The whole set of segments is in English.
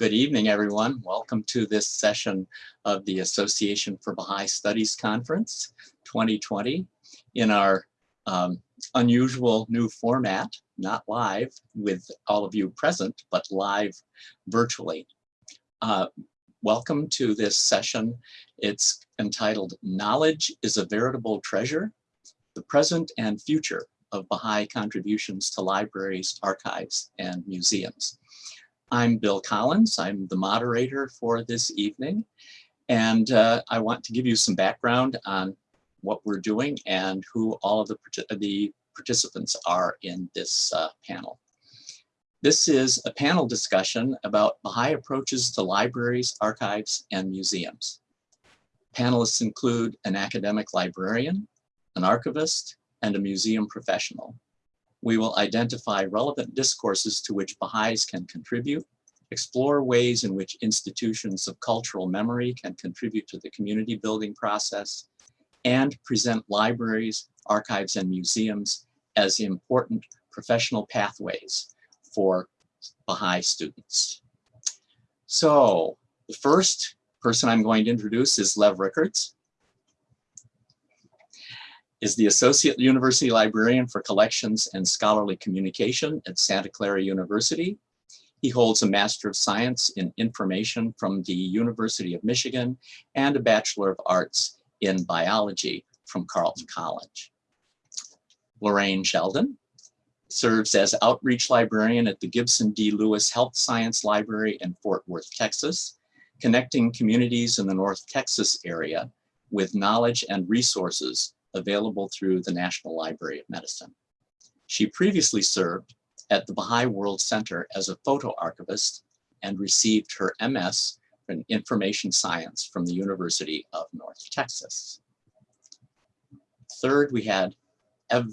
Good evening, everyone. Welcome to this session of the Association for Baha'i Studies Conference 2020 in our um, unusual new format, not live with all of you present, but live virtually. Uh, welcome to this session. It's entitled Knowledge is a Veritable Treasure, the Present and Future of Baha'i Contributions to Libraries, Archives, and Museums. I'm Bill Collins. I'm the moderator for this evening. And uh, I want to give you some background on what we're doing and who all of the, the participants are in this uh, panel. This is a panel discussion about Baha'i approaches to libraries, archives, and museums. Panelists include an academic librarian, an archivist, and a museum professional. We will identify relevant discourses to which Baha'is can contribute, explore ways in which institutions of cultural memory can contribute to the community building process, and present libraries, archives, and museums as important professional pathways for Baha'i students. So the first person I'm going to introduce is Lev Rickards is the Associate University Librarian for Collections and Scholarly Communication at Santa Clara University. He holds a Master of Science in Information from the University of Michigan and a Bachelor of Arts in Biology from Carleton College. Lorraine Sheldon serves as Outreach Librarian at the Gibson D. Lewis Health Science Library in Fort Worth, Texas, connecting communities in the North Texas area with knowledge and resources available through the National Library of Medicine. She previously served at the Baha'i World Center as a photo archivist and received her MS in Information Science from the University of North Texas. Third, we had Ed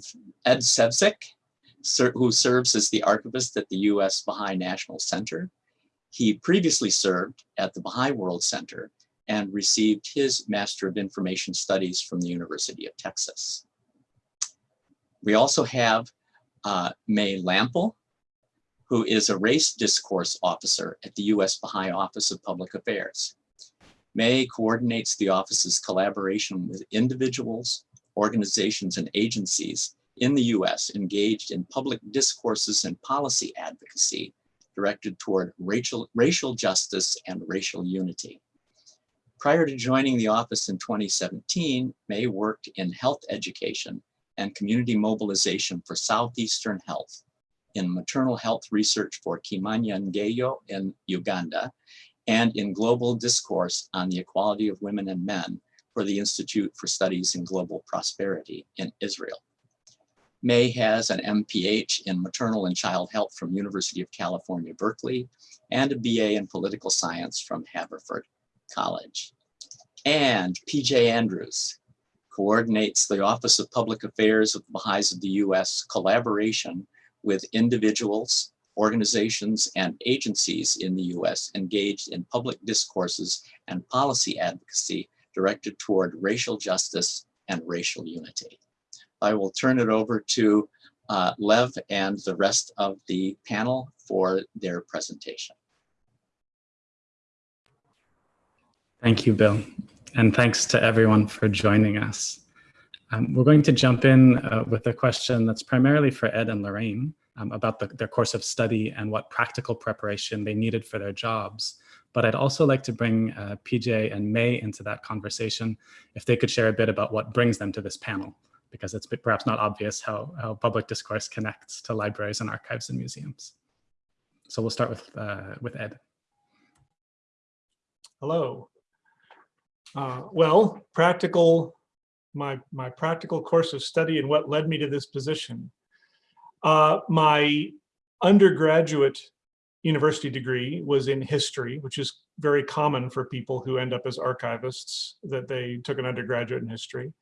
Sevcik, who serves as the archivist at the U.S. Baha'i National Center. He previously served at the Baha'i World Center and received his Master of Information Studies from the University of Texas. We also have uh, May Lample, who is a race discourse officer at the U.S. Baha'i Office of Public Affairs. May coordinates the office's collaboration with individuals, organizations, and agencies in the U.S. engaged in public discourses and policy advocacy directed toward racial, racial justice and racial unity. Prior to joining the office in 2017, May worked in health education and community mobilization for Southeastern Health in maternal health research for Kimanya Ngeyo in Uganda and in global discourse on the equality of women and men for the Institute for Studies in Global Prosperity in Israel. May has an MPH in maternal and child health from University of California, Berkeley, and a BA in political science from Haverford College. And PJ Andrews coordinates the Office of Public Affairs of the Baha'is of the U.S. collaboration with individuals, organizations, and agencies in the U.S. engaged in public discourses and policy advocacy directed toward racial justice and racial unity. I will turn it over to uh, Lev and the rest of the panel for their presentation. Thank you, Bill. And thanks to everyone for joining us. Um, we're going to jump in uh, with a question that's primarily for Ed and Lorraine um, about the, their course of study and what practical preparation they needed for their jobs. But I'd also like to bring uh, PJ and May into that conversation if they could share a bit about what brings them to this panel, because it's perhaps not obvious how, how public discourse connects to libraries and archives and museums. So we'll start with, uh, with Ed. Hello. Uh, well, practical, my, my practical course of study and what led me to this position. Uh, my undergraduate university degree was in history, which is very common for people who end up as archivists, that they took an undergraduate in history.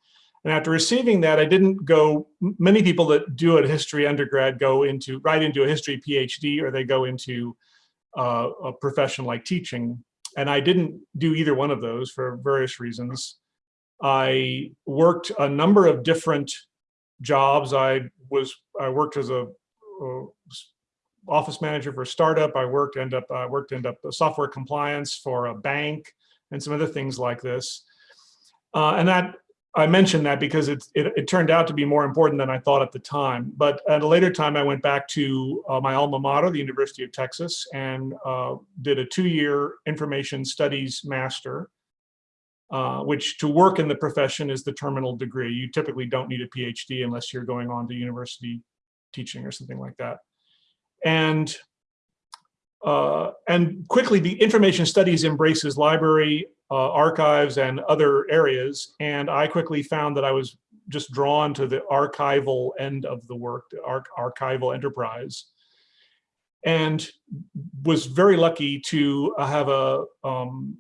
And after receiving that, I didn't go, many people that do a history undergrad go into, right into a history PhD, or they go into uh, a profession like teaching. And I didn't do either one of those for various reasons. I worked a number of different jobs. I was I worked as a, a office manager for a startup. I worked end up I worked end up software compliance for a bank and some other things like this. Uh, and that I mentioned that because it, it, it turned out to be more important than I thought at the time. But at a later time, I went back to uh, my alma mater, the University of Texas, and uh, did a two-year information studies master, uh, which to work in the profession is the terminal degree. You typically don't need a PhD unless you're going on to university teaching or something like that. And uh, and quickly, the information studies embraces library, uh, archives, and other areas. And I quickly found that I was just drawn to the archival end of the work, the arch archival enterprise. And was very lucky to have a um,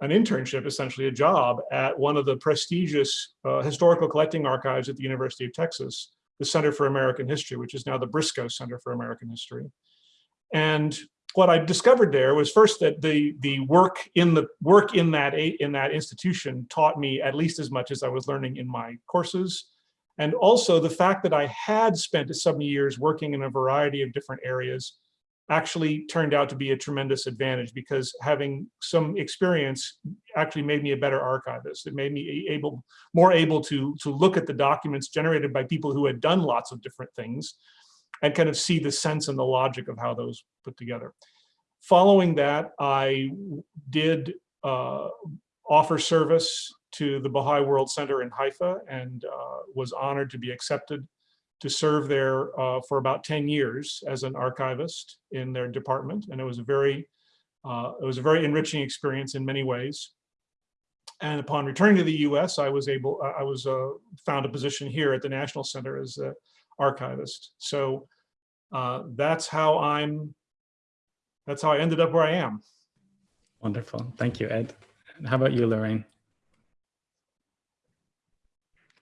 an internship, essentially a job at one of the prestigious uh, historical collecting archives at the University of Texas, the Center for American History, which is now the Briscoe Center for American History. And what I discovered there was first that the the work in the work in that in that institution taught me at least as much as I was learning in my courses. And also the fact that I had spent some years working in a variety of different areas actually turned out to be a tremendous advantage because having some experience actually made me a better archivist. It made me able, more able to, to look at the documents generated by people who had done lots of different things and kind of see the sense and the logic of how those put together. Following that, I did uh, offer service to the Baha'i World Center in Haifa and uh, was honored to be accepted to serve there uh, for about 10 years as an archivist in their department. And it was a very, uh, it was a very enriching experience in many ways. And upon returning to the US, I was able, I was uh, found a position here at the National Center as a archivist. So uh, that's how I'm, that's how I ended up where I am. Wonderful. Thank you, Ed. How about you, Lorraine?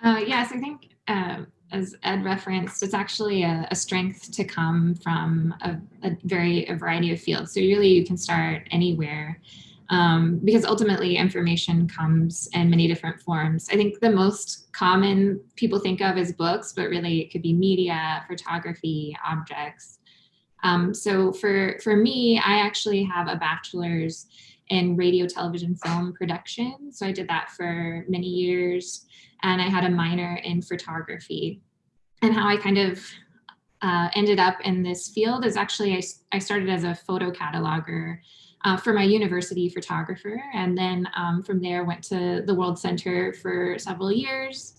Uh, yes, I think uh, as Ed referenced, it's actually a, a strength to come from a, a, very a variety of fields. So really you can start anywhere um, because ultimately information comes in many different forms. I think the most common people think of is books, but really it could be media, photography, objects. Um, so for, for me, I actually have a bachelor's in radio, television, film production. So I did that for many years and I had a minor in photography. And how I kind of uh, ended up in this field is actually I, I started as a photo cataloger uh, for my university photographer. And then um, from there went to the World Center for several years.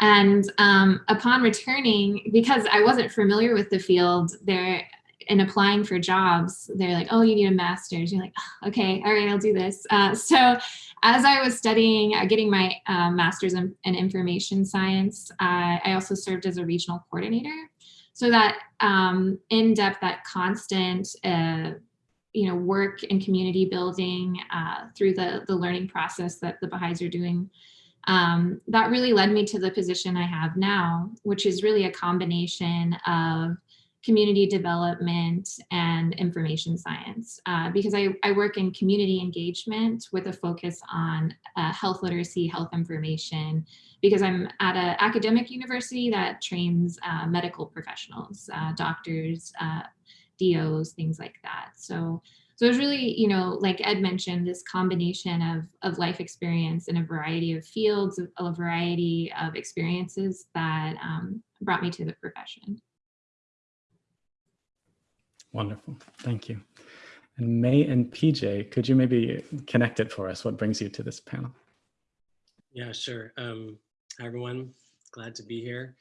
And um, upon returning, because I wasn't familiar with the field, there in applying for jobs, they're like, oh, you need a master's. You're like, oh, okay, all right, I'll do this. Uh, so as I was studying, uh, getting my uh, master's in, in, information science, uh, I also served as a regional coordinator. So that um, in-depth, that constant, uh, you know, work and community building uh, through the, the learning process that the Baha'is are doing, um, that really led me to the position I have now, which is really a combination of community development and information science. Uh, because I, I work in community engagement with a focus on uh, health literacy, health information, because I'm at an academic university that trains uh, medical professionals, uh, doctors, uh, DOs, things like that. So, so it was really, you know, like Ed mentioned, this combination of, of life experience in a variety of fields, a variety of experiences that um, brought me to the profession. Wonderful. Thank you. And May and PJ, could you maybe connect it for us? What brings you to this panel? Yeah, sure. Um, hi, everyone. Glad to be here.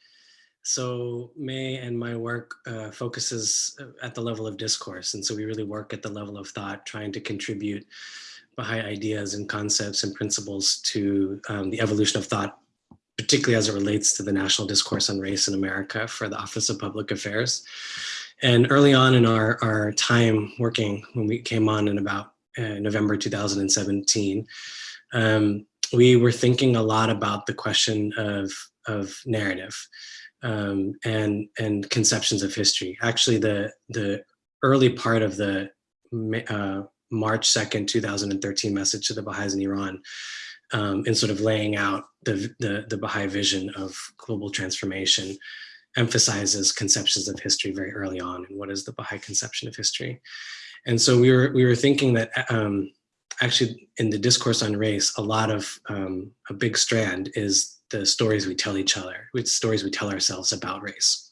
So May and my work uh, focuses uh, at the level of discourse. And so we really work at the level of thought, trying to contribute Baha'i ideas and concepts and principles to um, the evolution of thought, particularly as it relates to the national discourse on race in America for the Office of Public Affairs. And early on in our, our time working, when we came on in about uh, November 2017, um, we were thinking a lot about the question of, of narrative um, and, and conceptions of history. Actually, the, the early part of the uh, March 2nd, 2013 message to the Baha'is in Iran um, in sort of laying out the, the, the Baha'i vision of global transformation emphasizes conceptions of history very early on and what is the Baha'i conception of history. And so we were, we were thinking that um, actually in the discourse on race, a lot of, um, a big strand is the stories we tell each other, which stories we tell ourselves about race.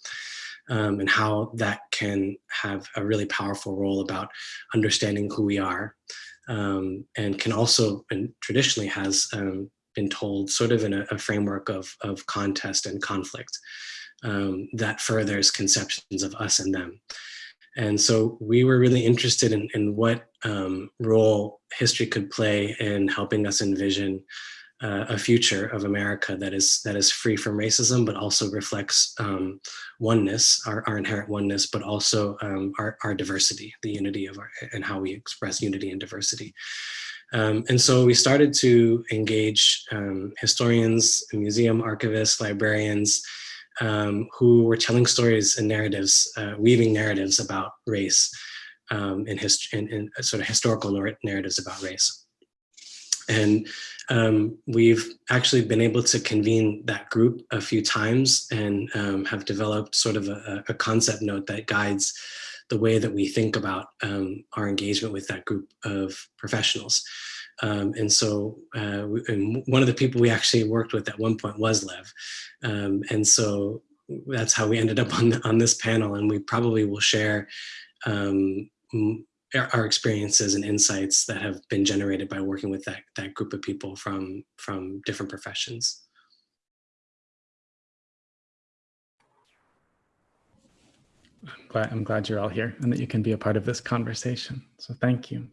Um, and how that can have a really powerful role about understanding who we are um, and can also, and traditionally has um, been told sort of in a, a framework of, of contest and conflict um, that furthers conceptions of us and them. And so we were really interested in, in what um, role history could play in helping us envision uh, a future of America that is that is free from racism, but also reflects um, oneness, our, our inherent oneness, but also um, our, our diversity, the unity of our, and how we express unity and diversity. Um, and so we started to engage um, historians, museum archivists, librarians, um, who were telling stories and narratives, uh, weaving narratives about race um, in, in, in sort of historical narratives about race. And um, we've actually been able to convene that group a few times and um, have developed sort of a, a, concept note that guides the way that we think about um, our engagement with that group of professionals. Um, and so uh, we, and one of the people we actually worked with at one point was Lev. Um, and so that's how we ended up on, on this panel and we probably will share um, our experiences and insights that have been generated by working with that, that group of people from, from different professions. I'm glad, I'm glad you're all here and that you can be a part of this conversation. So thank you.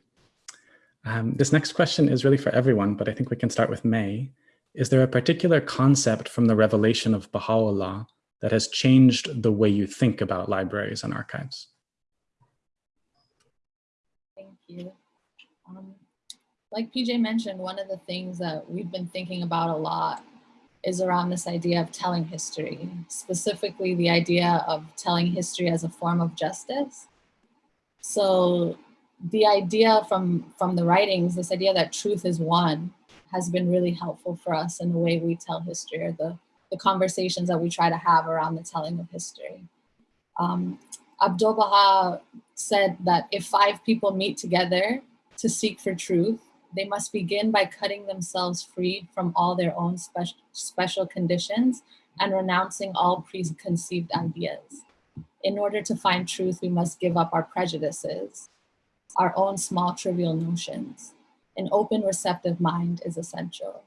Um, this next question is really for everyone, but I think we can start with May. Is there a particular concept from the revelation of Baha'u'llah that has changed the way you think about libraries and archives? You. Um, like PJ mentioned, one of the things that we've been thinking about a lot is around this idea of telling history, specifically the idea of telling history as a form of justice. So the idea from, from the writings, this idea that truth is one, has been really helpful for us in the way we tell history or the, the conversations that we try to have around the telling of history. Um, Abdul Baha said that if five people meet together to seek for truth, they must begin by cutting themselves free from all their own special, special conditions and renouncing all preconceived ideas. In order to find truth, we must give up our prejudices, our own small trivial notions. An open receptive mind is essential.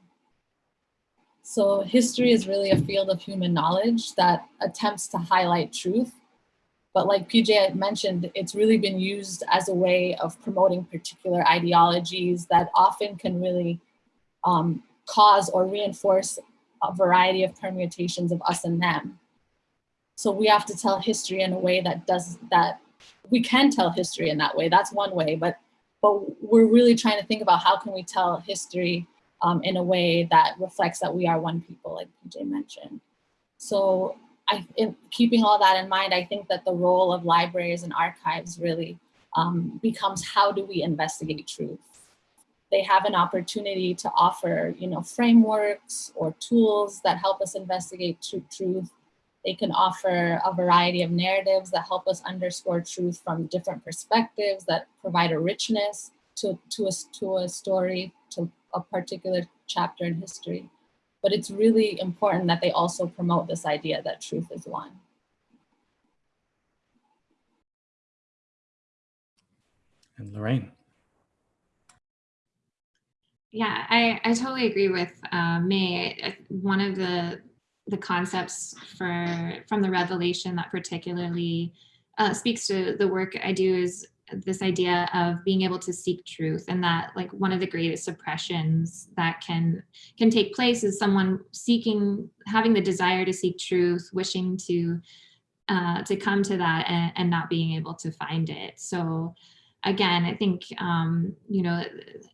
So history is really a field of human knowledge that attempts to highlight truth but like PJ mentioned, it's really been used as a way of promoting particular ideologies that often can really um, cause or reinforce a variety of permutations of us and them. So we have to tell history in a way that does that. We can tell history in that way. That's one way, but but we're really trying to think about how can we tell history um, in a way that reflects that we are one people, like PJ mentioned. So I, in, keeping all that in mind, I think that the role of libraries and archives really um, becomes how do we investigate truth? They have an opportunity to offer, you know, frameworks or tools that help us investigate tr truth. They can offer a variety of narratives that help us underscore truth from different perspectives that provide a richness to, to, a, to a story, to a particular chapter in history. But it's really important that they also promote this idea that truth is one. And Lorraine. Yeah, I, I totally agree with uh, May. One of the the concepts for from the revelation that particularly uh, speaks to the work I do is this idea of being able to seek truth and that like one of the greatest oppressions that can can take place is someone seeking having the desire to seek truth wishing to uh, to come to that and, and not being able to find it. So again i think um, you know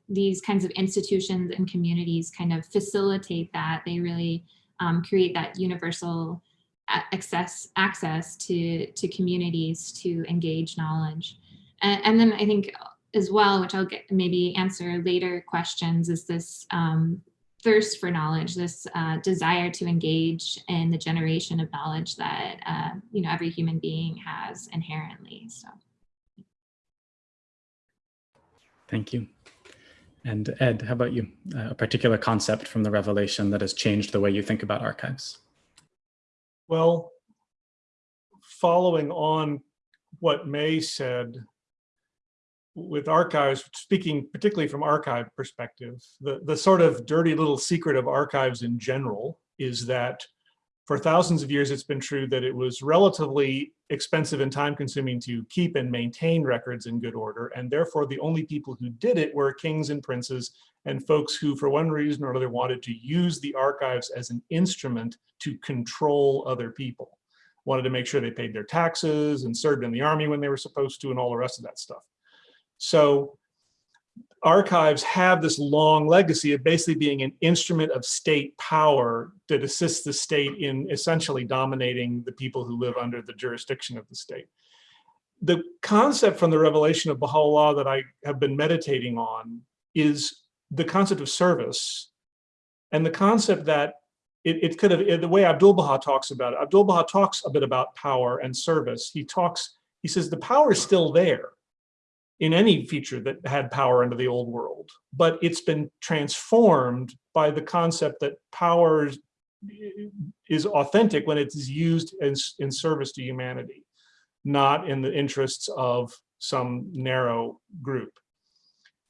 these kinds of institutions and communities kind of facilitate that. They really um, create that universal access access to to communities to engage knowledge and, and then I think as well, which I'll get maybe answer later questions, is this um, thirst for knowledge, this uh, desire to engage in the generation of knowledge that uh, you know every human being has inherently. So. Thank you. And Ed, how about you? Uh, a particular concept from the revelation that has changed the way you think about archives? Well, following on what May said, with archives, speaking particularly from archive perspective, the, the sort of dirty little secret of archives in general is that for thousands of years, it's been true that it was relatively expensive and time consuming to keep and maintain records in good order. And therefore, the only people who did it were kings and princes and folks who, for one reason or another, wanted to use the archives as an instrument to control other people. Wanted to make sure they paid their taxes and served in the army when they were supposed to and all the rest of that stuff. So archives have this long legacy of basically being an instrument of state power that assists the state in essentially dominating the people who live under the jurisdiction of the state. The concept from the revelation of Baha'u'llah that I have been meditating on is the concept of service and the concept that it, it could have, the way Abdul Baha talks about it, Abdul Baha talks a bit about power and service. He talks, he says the power is still there in any feature that had power under the old world, but it's been transformed by the concept that power is authentic when it is used in, in service to humanity, not in the interests of some narrow group.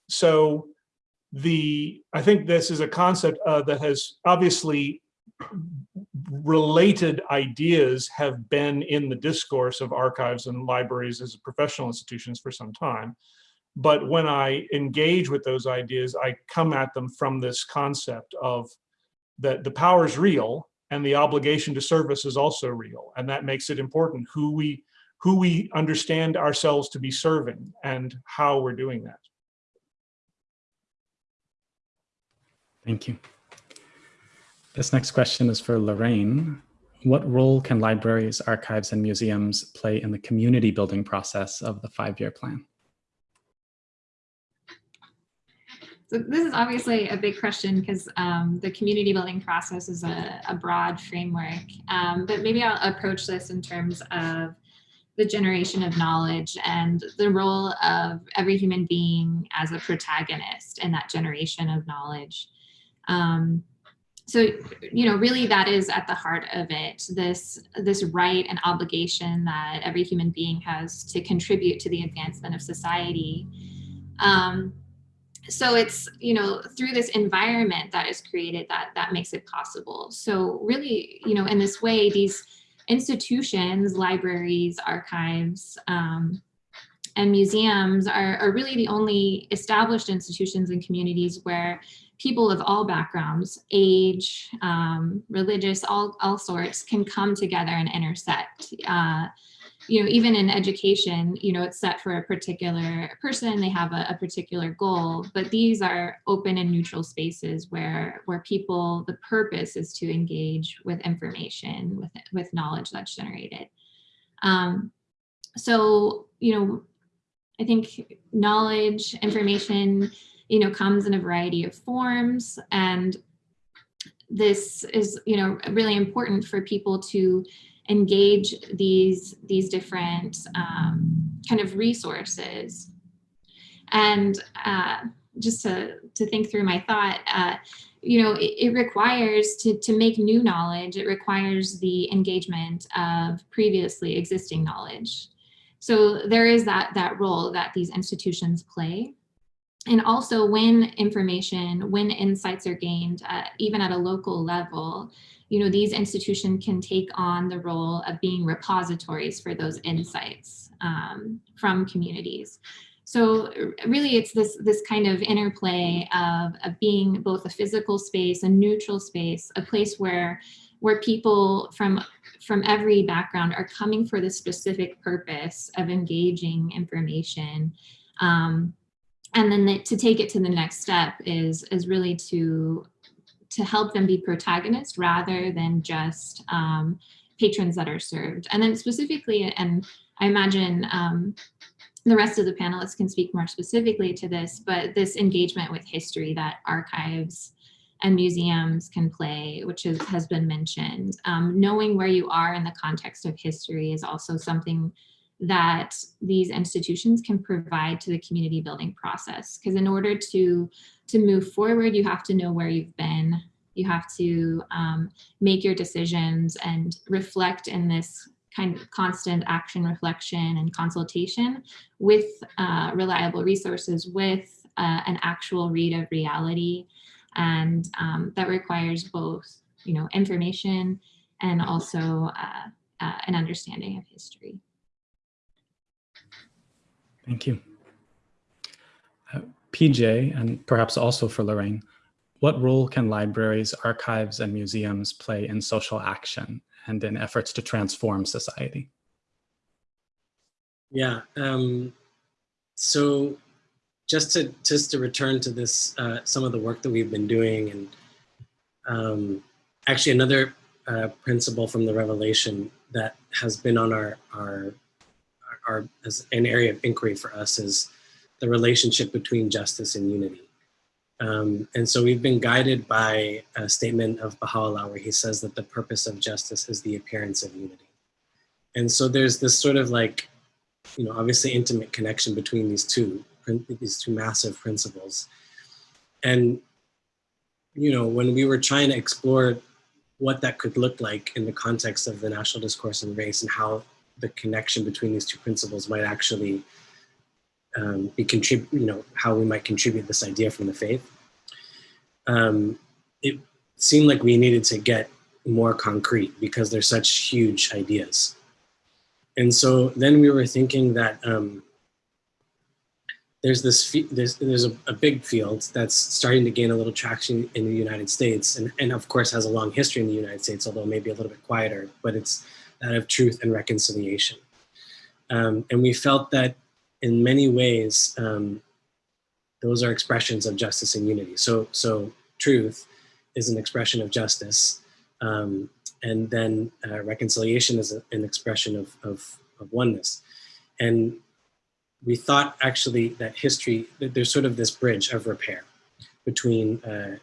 So the, I think this is a concept uh, that has obviously related ideas have been in the discourse of archives and libraries as professional institutions for some time. But when I engage with those ideas, I come at them from this concept of that the power is real and the obligation to service is also real. And that makes it important who we, who we understand ourselves to be serving and how we're doing that. Thank you. This next question is for Lorraine. What role can libraries, archives, and museums play in the community building process of the five-year plan? So this is obviously a big question because um, the community building process is a, a broad framework, um, but maybe I'll approach this in terms of the generation of knowledge and the role of every human being as a protagonist in that generation of knowledge. Um, so you know really that is at the heart of it this this right and obligation that every human being has to contribute to the advancement of society. Um, so it's you know through this environment that is created that that makes it possible. So really you know in this way these institutions libraries archives um, and museums are, are really the only established institutions and communities where people of all backgrounds, age, um, religious, all, all sorts can come together and intersect. Uh, you know, even in education, you know, it's set for a particular person, they have a, a, particular goal, but these are open and neutral spaces where, where people, the purpose is to engage with information, with, with knowledge that's generated. Um, so, you know, I think knowledge, information, you know, comes in a variety of forms. And this is, you know, really important for people to engage these, these different um, kind of resources. And uh, just to, to think through my thought, uh, you know, it, it, requires to, to make new knowledge, it requires the engagement of previously existing knowledge. So there is that, that role that these institutions play and also when information, when insights are gained, uh, even at a local level, you know, these institutions can take on the role of being repositories for those insights um, from communities. So really it's this, this kind of interplay of, of being both a physical space, a neutral space, a place where, where people from, from every background are coming for the specific purpose of engaging information um, and then the, to take it to the next step is is really to to help them be protagonists rather than just um, patrons that are served. And then specifically, and I imagine um, the rest of the panelists can speak more specifically to this, but this engagement with history that archives and museums can play, which is, has been mentioned. Um, knowing where you are in the context of history is also something that these institutions can provide to the community building process. Because in order to, to move forward, you have to know where you've been. You have to um, make your decisions and reflect in this kind of constant action reflection and consultation with uh, reliable resources, with uh, an actual read of reality. And um, that requires both, you know, information and also uh, uh, an understanding of history. Thank you. Uh, PJ, and perhaps also for Lorraine, what role can libraries, archives, and museums play in social action and in efforts to transform society? Yeah, um, so just to just to return to this, uh, some of the work that we've been doing, and um, actually another uh, principle from the Revelation that has been on our our as an area of inquiry for us is the relationship between justice and unity. Um, and so we've been guided by a statement of Baha'u'llah where he says that the purpose of justice is the appearance of unity. And so there's this sort of like, you know, obviously intimate connection between these two, these two massive principles. And, you know, when we were trying to explore what that could look like in the context of the national discourse on race and how the connection between these two principles might actually um, be contribute, you know, how we might contribute this idea from the faith. Um, it seemed like we needed to get more concrete because they're such huge ideas. And so then we were thinking that um, there's this there's there's a, a, big field that's starting to gain a little traction in the United States, and and of course has a long history in the United States, although maybe a little bit quieter. But it's that of truth and reconciliation. Um, and we felt that in many ways, um, those are expressions of justice and unity. So, so truth is an expression of justice. Um, and then uh, reconciliation is a, an expression of, of, of, oneness. And we thought actually that history, that there's sort of this bridge of repair between uh,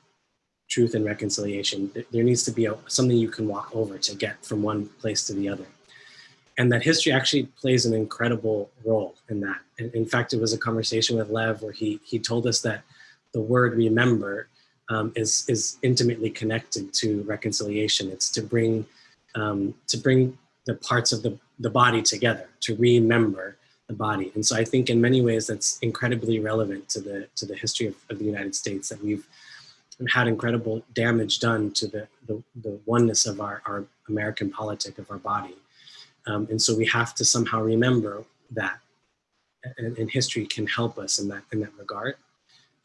truth and reconciliation. There needs to be a, something you can walk over to get from one place to the other. And that history actually plays an incredible role in that. In, in fact, it was a conversation with Lev where he, he told us that the word remember um, is, is intimately connected to reconciliation. It's to bring, um, to bring the parts of the, the body together, to remember the body. And so I think in many ways that's incredibly relevant to the, to the history of, of the United States that we've had incredible damage done to the, the, the oneness of our, our American politic, of our body. Um, and so we have to somehow remember that and, and, history can help us in that, in that regard.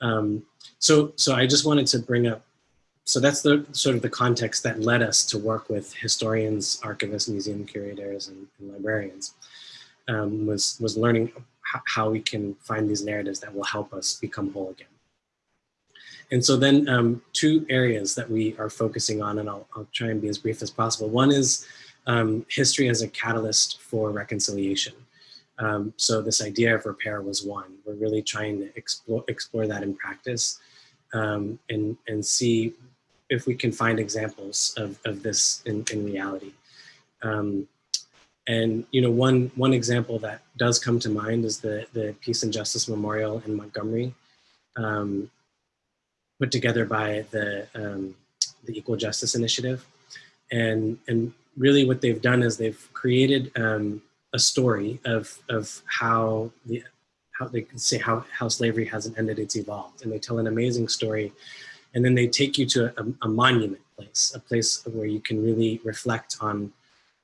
Um, so, so I just wanted to bring up, so that's the sort of the context that led us to work with historians, archivists, museum curators, and, and librarians, um, was, was learning how we can find these narratives that will help us become whole again. And so then um, two areas that we are focusing on, and I'll, I'll, try and be as brief as possible. One is um, history as a catalyst for reconciliation. Um, so this idea of repair was one. We're really trying to explore, explore that in practice um, and, and see if we can find examples of, of this in, in reality. Um, and you know, one, one example that does come to mind is the, the Peace and Justice Memorial in Montgomery. Um, put together by the, um, the Equal Justice Initiative. And, and really what they've done is they've created um, a story of, of how, the, how they can say how, how slavery hasn't ended, it's evolved. And they tell an amazing story. And then they take you to a, a monument place, a place where you can really reflect on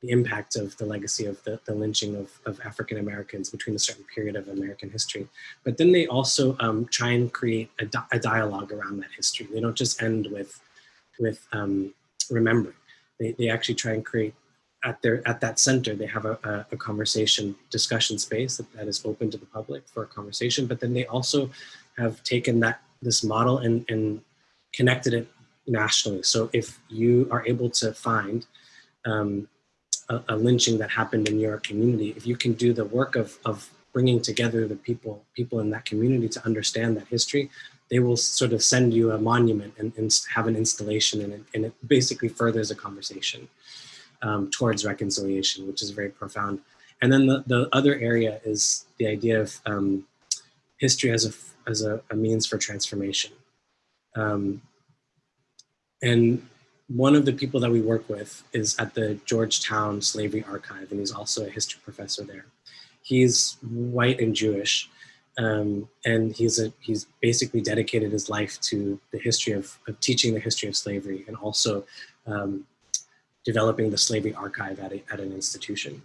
the impact of the legacy of the, the lynching of, of African Americans between a certain period of American history. But then they also um, try and create a, di a, dialogue around that history. They don't just end with, with um, remembering. They, they actually try and create at their at that center, they have a, a, a conversation discussion space that, that is open to the public for a conversation. But then they also have taken that this model and, and connected it nationally. So if you are able to find um, a, a, lynching that happened in your community, if you can do the work of, of bringing together the people, people in that community to understand that history, they will sort of send you a monument and, and have an installation and it, and it basically furthers a conversation um, towards reconciliation, which is very profound. And then the, the other area is the idea of um, history as a, as a, a means for transformation. Um, and one of the people that we work with is at the Georgetown Slavery Archive, and he's also a history professor there. He's white and Jewish, um, and he's a, he's basically dedicated his life to the history of, of teaching the history of slavery and also um, developing the slavery archive at, a, at an institution.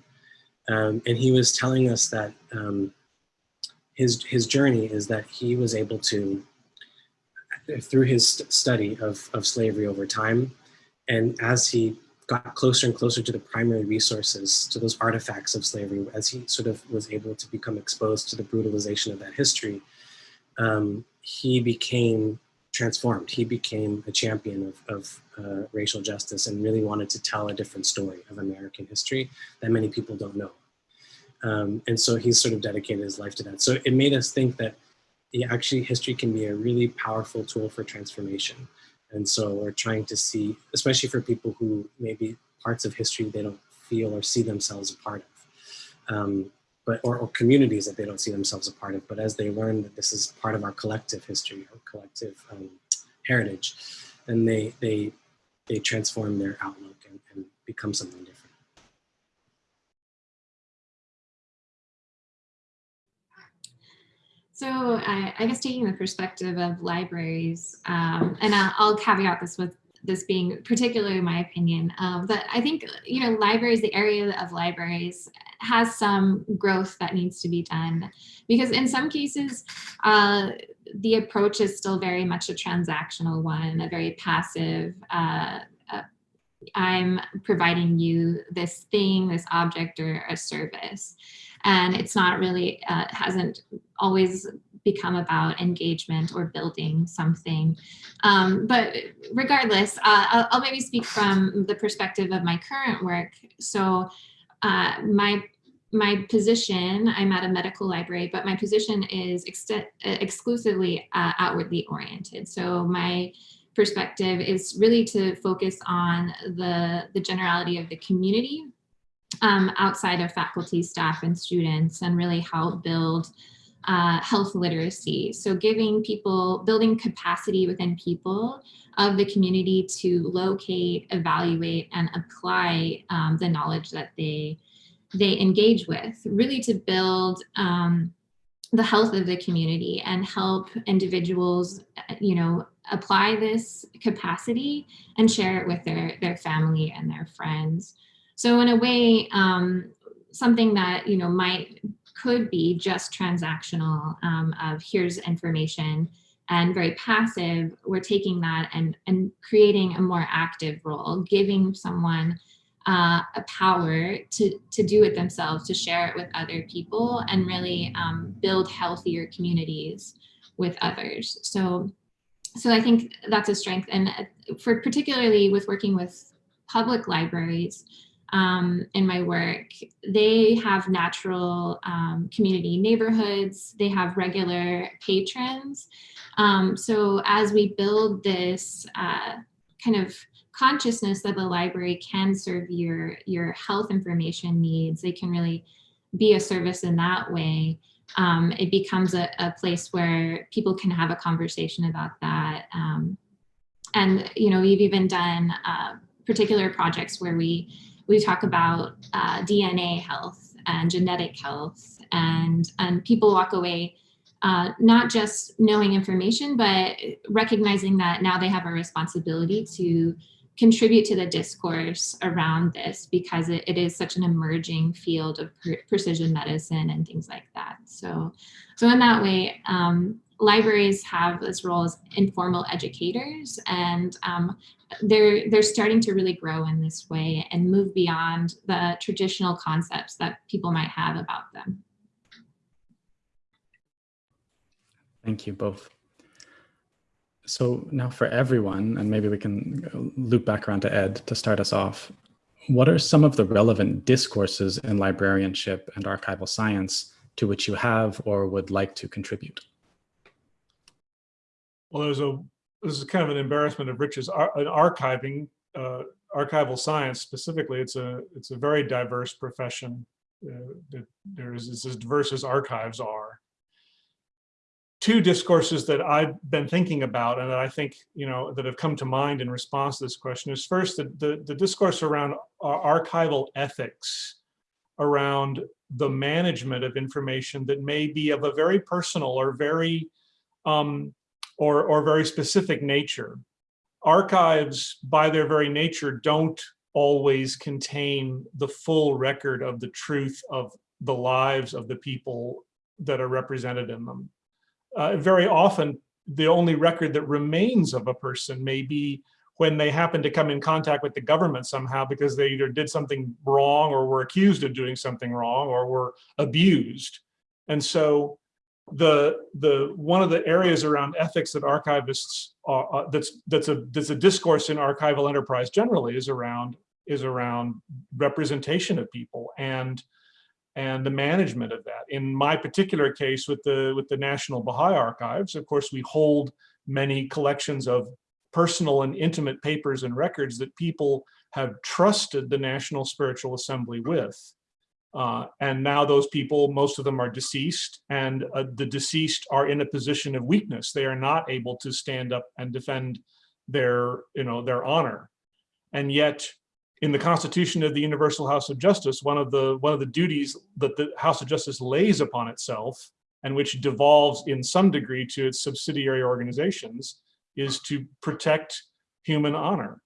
Um, and he was telling us that um, his, his journey is that he was able to, through his study of, of slavery over time, and as he got closer and closer to the primary resources, to those artifacts of slavery, as he sort of was able to become exposed to the brutalization of that history, um, he became transformed. He became a champion of, of uh, racial justice and really wanted to tell a different story of American history that many people don't know. Um, and so he's sort of dedicated his life to that. So it made us think that yeah, actually history can be a really powerful tool for transformation. And so we're trying to see, especially for people who maybe parts of history they don't feel or see themselves a part of, um, but or, or, communities that they don't see themselves a part of. But as they learn that this is part of our collective history or collective um, heritage, then they they they transform their outlook and, and become something different. So I, I, guess taking the perspective of libraries, um, and I'll, I'll, caveat this with this being particularly my opinion, um, but I think, you know, libraries, the area of libraries has some growth that needs to be done. Because in some cases, uh, the approach is still very much a transactional one, a very passive, uh, I'm providing you this thing, this object or a service and it's not really uh, hasn't always become about engagement or building something. Um, but regardless, uh, I'll, I'll, maybe speak from the perspective of my current work. So uh, my my position, I'm at a medical library, but my position is ex exclusively uh, outwardly oriented. So my perspective is really to focus on the, the generality of the community um, outside of faculty, staff, and students and really help build uh, health literacy. So giving people, building capacity within people of the community to locate, evaluate, and apply um, the knowledge that they, they engage with, really to build um, the health of the community and help individuals, you know, apply this capacity and share it with their, their family and their friends. So in a way, um, something that, you know, might could be just transactional um, of here's information and very passive, we're taking that and, and creating a more active role, giving someone uh, a power to, to do it themselves, to share it with other people and really um, build healthier communities with others. So, so I think that's a strength. And uh, for particularly with working with public libraries, um, in my work, they have natural um, community neighborhoods, they have regular patrons. Um, so as we build this uh, kind of consciousness that the library can serve your, your health information needs, they can really be a service in that way. Um, it becomes a, a, place where people can have a conversation about that. Um, and, you know, we've even done uh, particular projects where we we talk about uh, DNA health and genetic health and, and people walk away uh, not just knowing information, but recognizing that now they have a responsibility to contribute to the discourse around this because it, it is such an emerging field of pre precision medicine and things like that. So, so in that way, um, libraries have this role as informal educators and um, they're they're starting to really grow in this way and move beyond the traditional concepts that people might have about them. Thank you both. So now for everyone, and maybe we can loop back around to Ed to start us off. What are some of the relevant discourses in librarianship and archival science to which you have or would like to contribute? Well, there's a, this is kind of an embarrassment of riches, in archiving, uh, archival science specifically, it's a, it's a very diverse profession. Uh, that There is, it's as diverse as archives are. Two discourses that I've been thinking about and that I think, you know, that have come to mind in response to this question is first, the, the, the discourse around ar- archival ethics, around the management of information that may be of a very personal or very um, or, or very specific nature. Archives, by their very nature, don't always contain the full record of the truth of the lives of the people that are represented in them. Uh, very often, the only record that remains of a person may be when they happen to come in contact with the government somehow because they either did something wrong or were accused of doing something wrong or were abused. And so the the one of the areas around ethics that archivists are uh, that's that's a that's a discourse in archival enterprise generally is around is around representation of people and and the management of that. In my particular case with the with the National Baha'i Archives, of course, we hold many collections of personal and intimate papers and records that people have trusted the National Spiritual Assembly with. Uh, and now those people, most of them are deceased and uh, the deceased are in a position of weakness. They are not able to stand up and defend their, you know, their honor. And yet in the Constitution of the Universal House of Justice, one of the one of the duties that the House of Justice lays upon itself and which devolves in some degree to its subsidiary organizations is to protect human honor.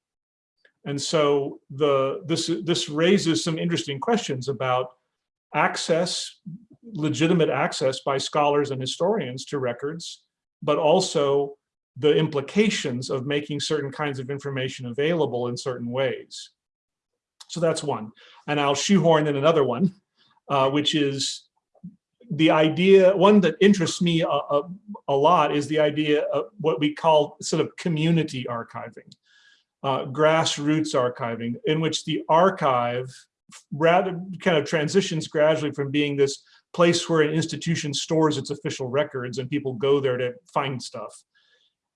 And so the this this raises some interesting questions about access, legitimate access by scholars and historians to records, but also the implications of making certain kinds of information available in certain ways. So that's one. And I'll shoehorn in another one, uh, which is the idea, one that interests me a, a, a, lot is the idea of what we call sort of community archiving, uh, grassroots archiving, in which the archive rather kind of transitions gradually from being this place where an institution stores its official records and people go there to find stuff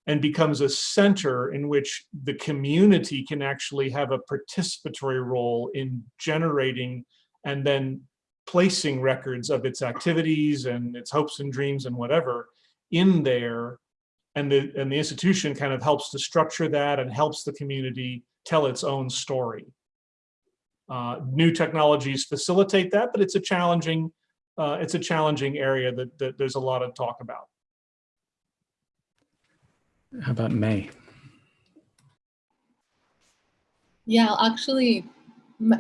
and becomes a center in which the community can actually have a participatory role in generating and then placing records of its activities and its hopes and dreams and whatever in there. And the and the institution kind of helps to structure that and helps the community tell its own story. Uh, new technologies facilitate that but it's a challenging uh, it's a challenging area that, that there's a lot of talk about how about may yeah I'll actually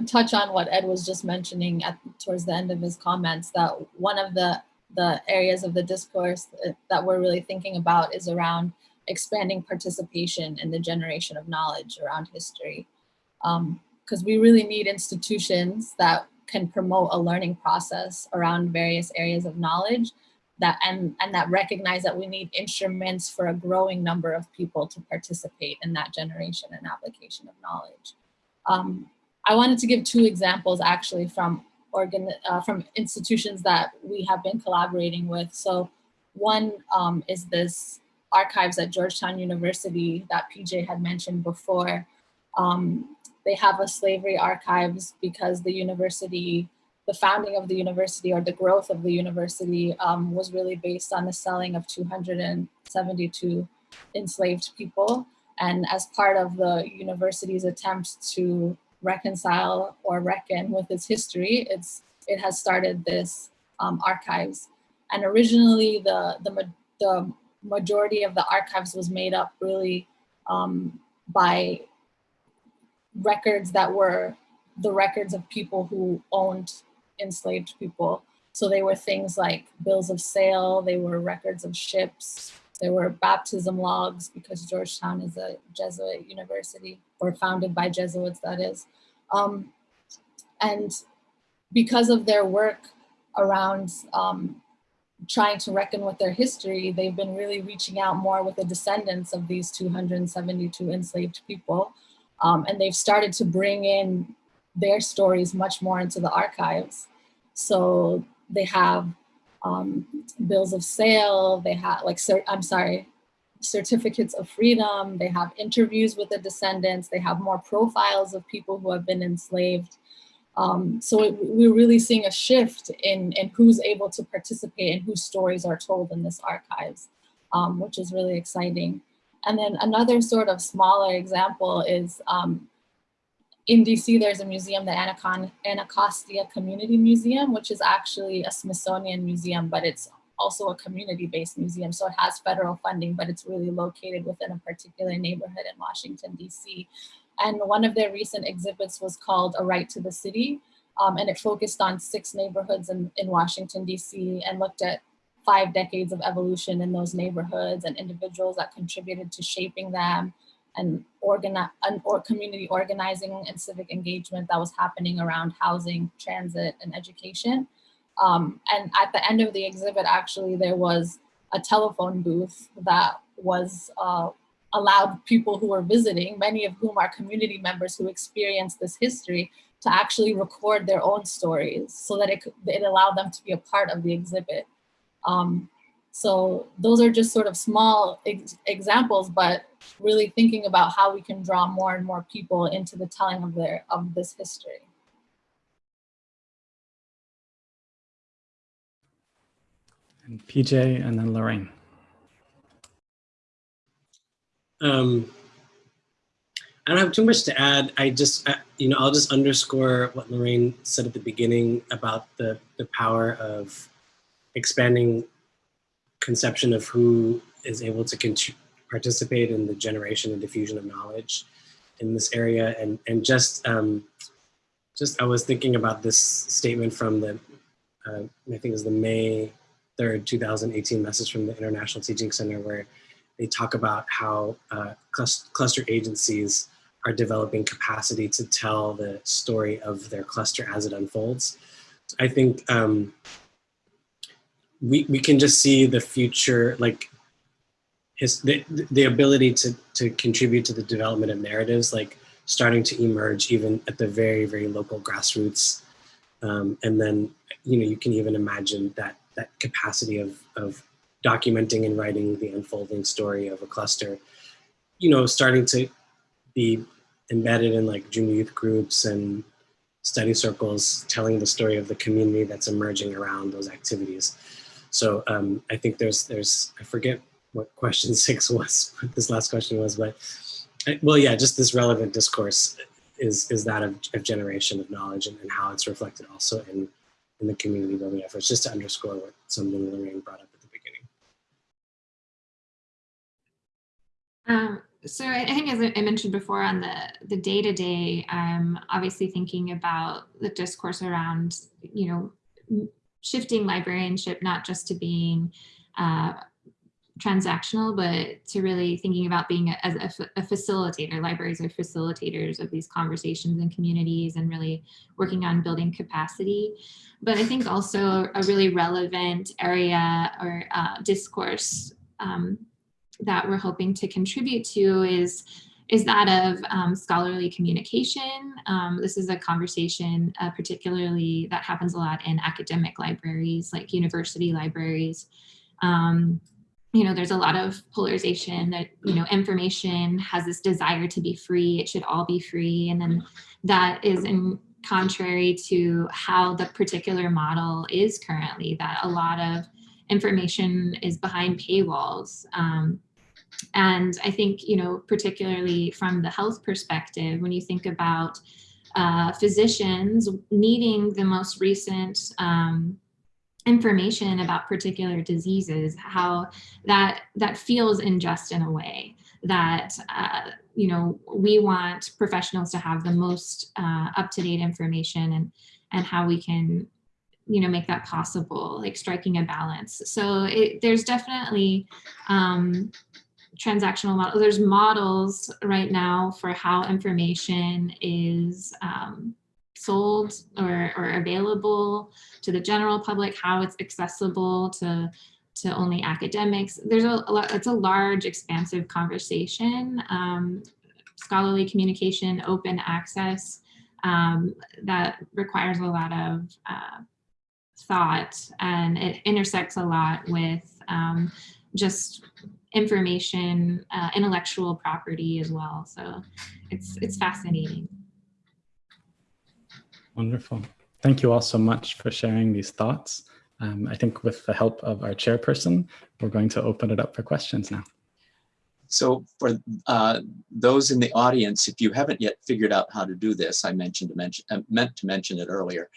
touch on what Ed was just mentioning at towards the end of his comments that one of the the areas of the discourse that we're really thinking about is around expanding participation in the generation of knowledge around history. Because um, we really need institutions that can promote a learning process around various areas of knowledge that and, and that recognize that we need instruments for a growing number of people to participate in that generation and application of knowledge. Um, I wanted to give two examples actually from organ uh, from institutions that we have been collaborating with. So one um, is this archives at Georgetown University that PJ had mentioned before. Um, they have a slavery archives because the university, the founding of the university or the growth of the university um, was really based on the selling of 272 enslaved people. And as part of the university's attempt to reconcile or reckon with its history, it's it has started this um, archives. And originally the, the, the majority of the archives was made up really um, by records that were the records of people who owned enslaved people. So they were things like bills of sale, they were records of ships, there were baptism logs because Georgetown is a Jesuit university or founded by Jesuits, that is. Um, and because of their work around um, trying to reckon with their history, they've been really reaching out more with the descendants of these 272 enslaved people. Um, and they've started to bring in their stories much more into the archives. So they have um, bills of sale, they have like, I'm sorry, certificates of freedom, they have interviews with the descendants, they have more profiles of people who have been enslaved. Um, so it, we're really seeing a shift in, in who's able to participate and whose stories are told in this archives, um, which is really exciting. And then another sort of smaller example is um, in DC, there's a museum, the Anacon Anacostia Community Museum, which is actually a Smithsonian museum, but it's also a community-based museum. So it has federal funding, but it's really located within a particular neighborhood in Washington, DC. And one of their recent exhibits was called A Right to the City. Um, and it focused on six neighborhoods in, in Washington, DC and looked at five decades of evolution in those neighborhoods and individuals that contributed to shaping them and organize or community organizing and civic engagement that was happening around housing, transit, and education. Um, and at the end of the exhibit, actually, there was a telephone booth that was uh, allowed people who were visiting, many of whom are community members who experienced this history, to actually record their own stories so that it, it allowed them to be a part of the exhibit. Um, so those are just sort of small ex examples, but really thinking about how we can draw more and more people into the telling of their of this history. And PJ and then Lorraine. Um, I don't have too much to add. I just, I, you know, I'll just underscore what Lorraine said at the beginning about the, the power of expanding conception of who is able to participate in the generation and diffusion of knowledge in this area. And, and just, um, just, I was thinking about this statement from the, uh, I think it was the May 3rd, 2018 message from the International Teaching Center where they talk about how uh, cluster agencies are developing capacity to tell the story of their cluster as it unfolds. I think um, we, we can just see the future, like his, the, the ability to, to contribute to the development of narratives, like starting to emerge even at the very, very local grassroots. Um, and then, you know, you can even imagine that, that capacity of, of documenting and writing the unfolding story of a cluster, you know, starting to be embedded in like junior youth groups and study circles, telling the story of the community that's emerging around those activities. So um, I think there's, there's, I forget what question six was, what this last question was, but well, yeah, just this relevant discourse is, is that of, of generation of knowledge and, and how it's reflected also in, in the community building efforts, just to underscore what something Lorraine brought up at the beginning. Um, so I think as I mentioned before on the the day to day, I'm obviously thinking about the discourse around, you know, shifting librarianship not just to being uh, transactional, but to really thinking about being a, as a, a, facilitator. Libraries are facilitators of these conversations and communities and really working on building capacity. But I think also a really relevant area or uh, discourse um, that we're hoping to contribute to is is that of um, scholarly communication. Um, this is a conversation uh, particularly that happens a lot in academic libraries, like university libraries. Um, you know, there's a lot of polarization that, you know, information has this desire to be free, it should all be free. And then that is in contrary to how the particular model is currently, that a lot of information is behind paywalls. Um, and I think, you know, particularly from the health perspective, when you think about uh, physicians needing the most recent um, information about particular diseases, how that that feels unjust in a way that uh, you know we want professionals to have the most uh, up-to-date information and and how we can you know make that possible like striking a balance so it, there's definitely um, transactional model. There's models right now for how information is um, sold or, or available to the general public, how it's accessible to to only academics. There's a, a lot, it's a large, expansive conversation. Um, scholarly communication, open access, um, that requires a lot of uh, thought and it intersects a lot with um, just information, uh, intellectual property as well. So it's it's fascinating. Wonderful. Thank you all so much for sharing these thoughts. Um, I think with the help of our chairperson, we're going to open it up for questions now. So for uh, those in the audience, if you haven't yet figured out how to do this, I mentioned to mention, uh, meant to mention it earlier.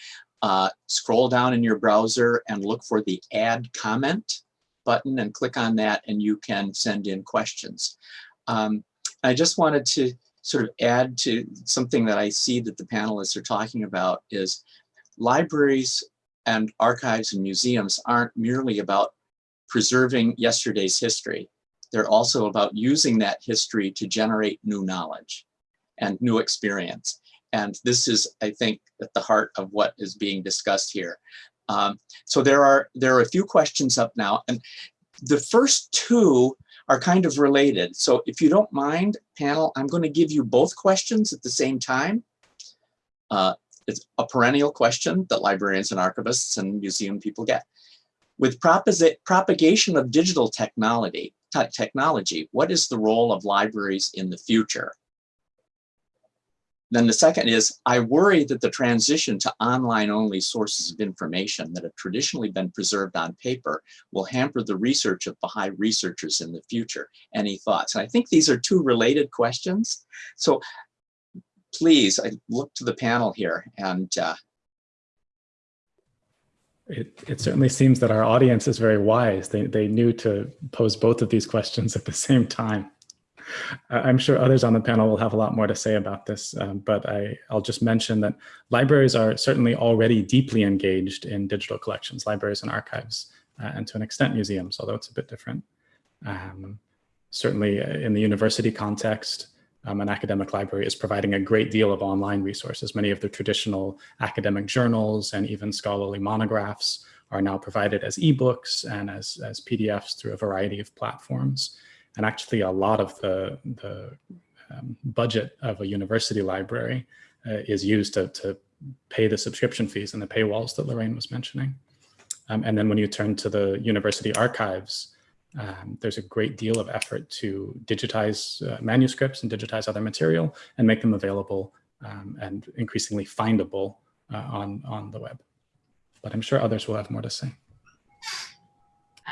Uh, scroll down in your browser and look for the add comment button and click on that and you can send in questions. Um, I just wanted to sort of add to something that I see that the panelists are talking about is libraries and archives and museums aren't merely about preserving yesterday's history. They're also about using that history to generate new knowledge and new experience. And this is, I think, at the heart of what is being discussed here. Um, so there are, there are a few questions up now. And the first two are kind of related. So if you don't mind, panel, I'm going to give you both questions at the same time. Uh, it's a perennial question that librarians and archivists and museum people get. With propagation of digital technology, technology, what is the role of libraries in the future? Then the second is, I worry that the transition to online only sources of information that have traditionally been preserved on paper will hamper the research of Baha'i researchers in the future. Any thoughts? And I think these are two related questions. So please, I look to the panel here and uh, it, it certainly seems that our audience is very wise. They, they knew to pose both of these questions at the same time. I'm sure others on the panel will have a lot more to say about this, um, but I, I'll just mention that libraries are certainly already deeply engaged in digital collections, libraries and archives, uh, and to an extent museums, although it's a bit different. Um, certainly in the university context, um, an academic library is providing a great deal of online resources. Many of the traditional academic journals and even scholarly monographs are now provided as ebooks and as, as PDFs through a variety of platforms. And actually a lot of the, the um, budget of a university library uh, is used to, to pay the subscription fees and the paywalls that Lorraine was mentioning. Um, and then when you turn to the university archives, um, there's a great deal of effort to digitize uh, manuscripts and digitize other material and make them available um, and increasingly findable uh, on, on the web. But I'm sure others will have more to say.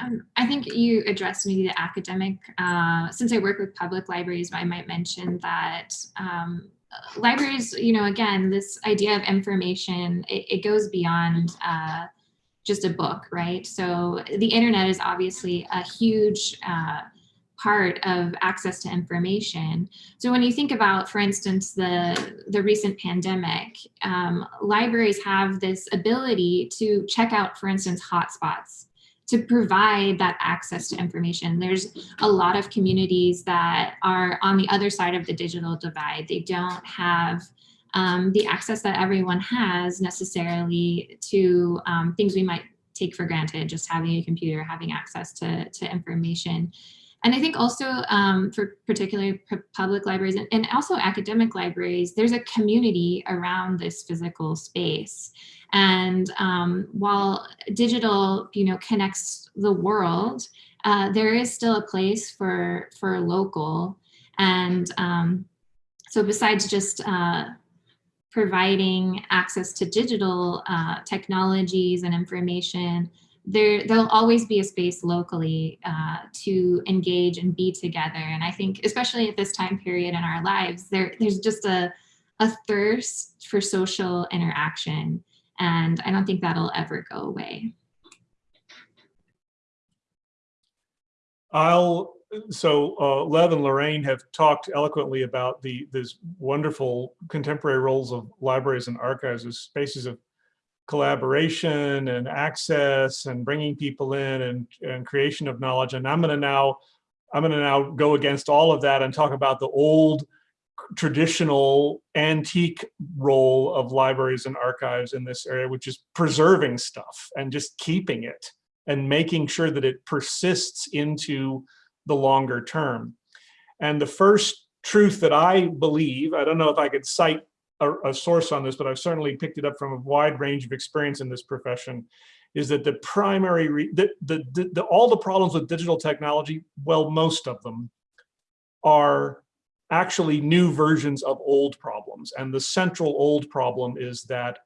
Um, I think you addressed maybe the academic, uh, since I work with public libraries, I might mention that um, libraries, you know, again, this idea of information, it, it goes beyond uh, just a book, right? So the internet is obviously a huge uh, part of access to information. So when you think about, for instance, the, the recent pandemic, um, libraries have this ability to check out, for instance, hotspots to provide that access to information. There's a lot of communities that are on the other side of the digital divide. They don't have um, the access that everyone has necessarily to um, things we might take for granted, just having a computer, having access to, to information. And I think also um, for particularly public libraries and, and also academic libraries, there's a community around this physical space. And um, while digital, you know, connects the world, uh, there is still a place for for local. And um, so besides just uh, providing access to digital uh, technologies and information, there there'll always be a space locally uh, to engage and be together. And I think, especially at this time period in our lives, there there's just a a thirst for social interaction and I don't think that'll ever go away. I'll, so uh, Lev and Lorraine have talked eloquently about the this wonderful contemporary roles of libraries and archives as spaces of collaboration and access and bringing people in and, and creation of knowledge. And I'm going to now, I'm going to now go against all of that and talk about the old traditional antique role of libraries and archives in this area, which is preserving stuff and just keeping it and making sure that it persists into the longer term. And the first truth that I believe, I don't know if I could cite a, a source on this, but I've certainly picked it up from a wide range of experience in this profession, is that the primary, the, the, the, the- all the problems with digital technology, well, most of them are actually new versions of old problems. And the central old problem is that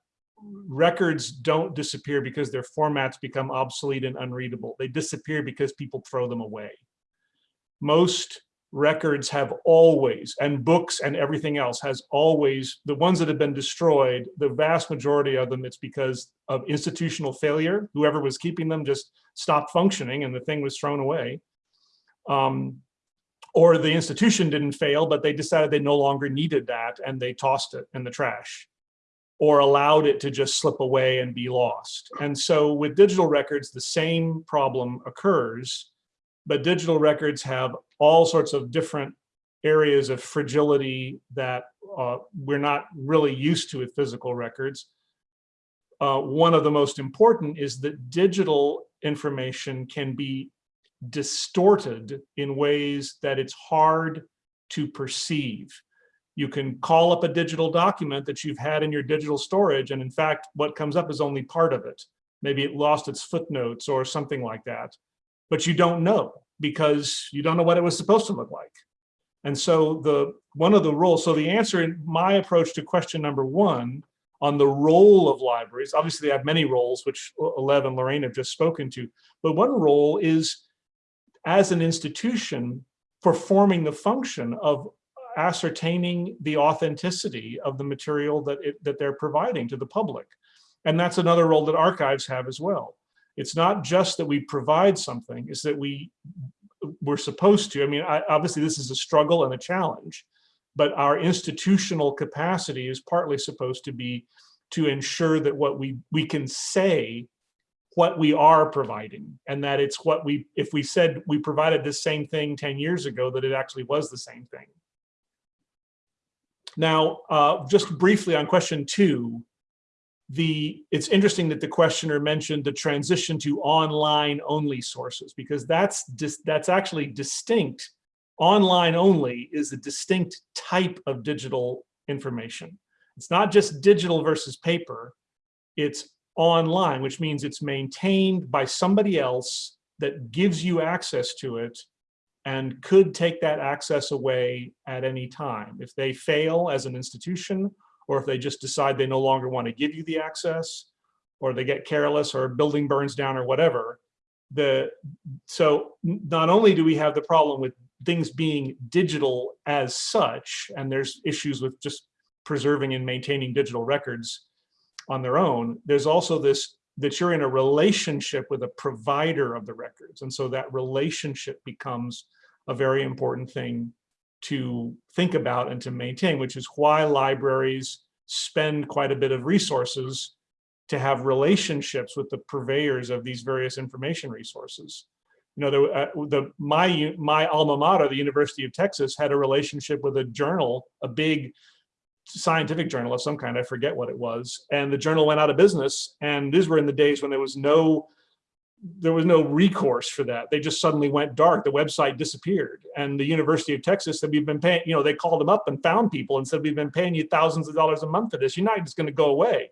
records don't disappear because their formats become obsolete and unreadable. They disappear because people throw them away. Most records have always, and books and everything else has always, the ones that have been destroyed, the vast majority of them, it's because of institutional failure. Whoever was keeping them just stopped functioning and the thing was thrown away. Um, or the institution didn't fail, but they decided they no longer needed that and they tossed it in the trash or allowed it to just slip away and be lost. And so with digital records, the same problem occurs, but digital records have all sorts of different areas of fragility that uh, we're not really used to with physical records. Uh, one of the most important is that digital information can be distorted in ways that it's hard to perceive. You can call up a digital document that you've had in your digital storage, and in fact, what comes up is only part of it. Maybe it lost its footnotes or something like that, but you don't know because you don't know what it was supposed to look like. And so the one of the roles, so the answer in my approach to question number one on the role of libraries, obviously they have many roles, which Lev and Lorraine have just spoken to, but one role is as an institution performing the function of ascertaining the authenticity of the material that it, that they're providing to the public. And that's another role that archives have as well. It's not just that we provide something, it's that we we're supposed to. I mean, I, obviously this is a struggle and a challenge, but our institutional capacity is partly supposed to be to ensure that what we we can say what we are providing and that it's what we if we said we provided this same thing 10 years ago that it actually was the same thing now uh, just briefly on question two the it's interesting that the questioner mentioned the transition to online only sources because that's that's actually distinct. Online only is a distinct type of digital information. It's not just digital versus paper. It's online, which means it's maintained by somebody else that gives you access to it and could take that access away at any time. If they fail as an institution, or if they just decide they no longer want to give you the access, or they get careless or a building burns down or whatever, the so not only do we have the problem with things being digital as such, and there's issues with just preserving and maintaining digital records, on their own, there's also this that you're in a relationship with a provider of the records. And so that relationship becomes a very important thing to think about and to maintain, which is why libraries spend quite a bit of resources to have relationships with the purveyors of these various information resources. You know, the, uh, the my my alma mater, the University of Texas, had a relationship with a journal, a big scientific journal of some kind, I forget what it was, and the journal went out of business. And these were in the days when there was no there was no recourse for that. They just suddenly went dark. The website disappeared. And the University of Texas said, we've been paying, you know, they called them up and found people and said, we've been paying you thousands of dollars a month for this. You're not just going to go away.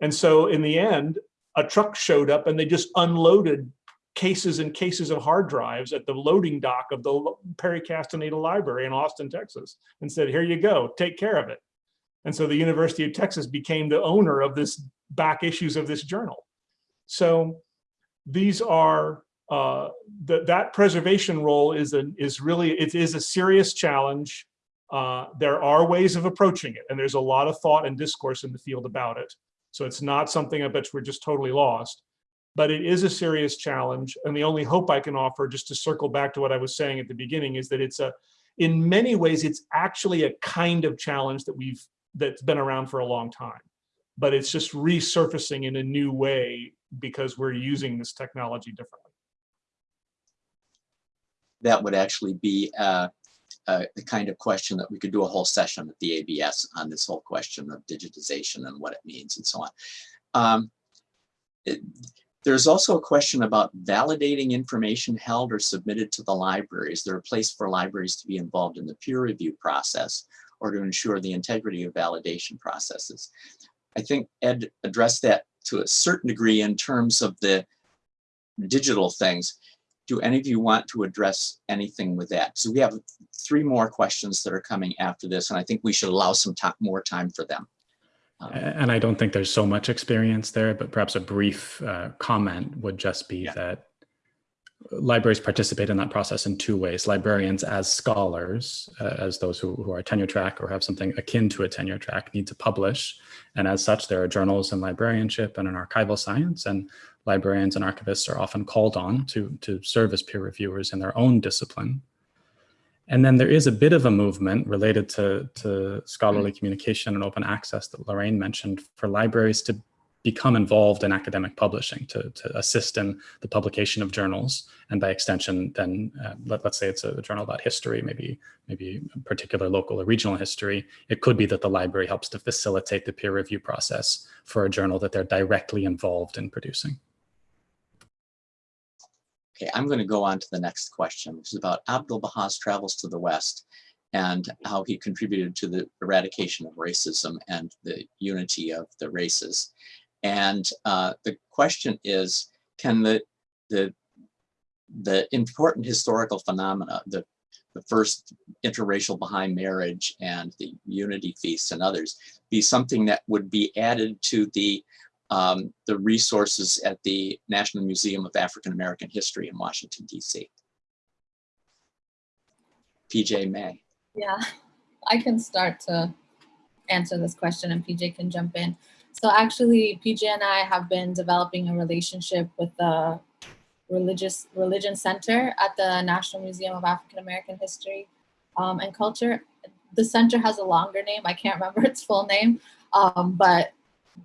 And so in the end, a truck showed up and they just unloaded cases and cases of hard drives at the loading dock of the Perry Castaneda Library in Austin, Texas, and said, here you go, take care of it. And so the University of Texas became the owner of this back issues of this journal. So these are, uh, the, that preservation role is, a, is really, it is a serious challenge. Uh, there are ways of approaching it, and there's a lot of thought and discourse in the field about it. So it's not something I bet we're just totally lost, but it is a serious challenge. And the only hope I can offer, just to circle back to what I was saying at the beginning, is that it's a, in many ways, it's actually a kind of challenge that we've that's been around for a long time, but it's just resurfacing in a new way because we're using this technology differently. That would actually be uh, uh, the kind of question that we could do a whole session at the ABS on this whole question of digitization and what it means and so on. Um, it, there's also a question about validating information held or submitted to the library. Is there a place for libraries to be involved in the peer review process or to ensure the integrity of validation processes? I think Ed addressed that to a certain degree in terms of the digital things. Do any of you want to address anything with that? So we have three more questions that are coming after this, and I think we should allow some time, more time for them. Um, And I don't think there's so much experience there, but perhaps a brief uh, comment would just be Yeah. that libraries participate in that process in two ways. Librarians as scholars, uh, as those who, who are tenure track or have something akin to a tenure track need to publish. And as such, there are journals in librarianship and in archival science and librarians and archivists are often called on to, to serve as peer reviewers in their own discipline. And then there is a bit of a movement related to, to scholarly communication and open access that Lorraine mentioned for libraries to become involved in academic publishing, to, to assist in the publication of journals. And by extension, then uh, let, let's say it's a journal about history, maybe, maybe a particular local or regional history. It could be that the library helps to facilitate the peer review process for a journal that they're directly involved in producing. Okay, I'm going to go on to the next question, which is about Abdul Baha's travels to the West and how he contributed to the eradication of racism and the unity of the races. And uh, the question is, can the, the, the important historical phenomena, the, the first interracial Baha'i marriage and the unity feasts and others, be something that would be added to the um, the resources at the National Museum of African American History in Washington, DC. PJ May. Yeah, I can start to answer this question and PJ can jump in. So actually, PJ and I have been developing a relationship with the religious religion center at the National Museum of African American History um, and Culture. The center has a longer name. I can't remember its full name, um, but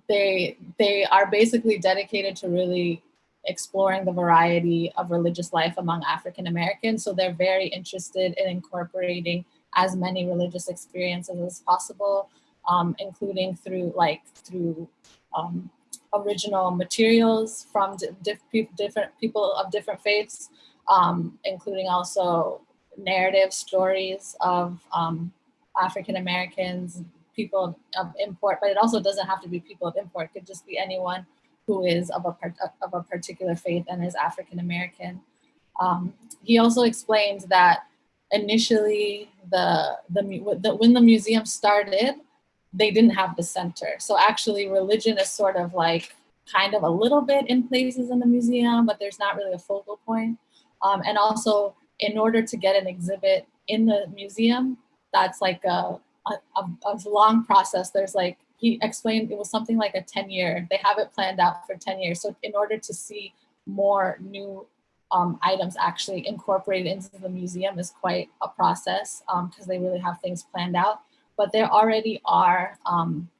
they they are basically dedicated to really exploring the variety of religious life among African Americans. So they're very interested in incorporating as many religious experiences as possible, um, including through like through um, original materials from diff different people of different faiths, um, including also narrative stories of um, African Americans, people of, import, but it also doesn't have to be people of import. It could just be anyone who is of a, of a particular faith and is African American. Um, he also explains that initially the, the, the, when the museum started, they didn't have the center. So actually religion is sort of like kind of a little bit in places in the museum, but there's not really a focal point. Um, and also in order to get an exhibit in the museum, that's like a, a, a, long process. There's like, he explained it was something like a 10 year, they have it planned out for 10 years. So in order to see more new um, items actually incorporated into the museum is quite a process because um, they really have things planned out. But there already are, um,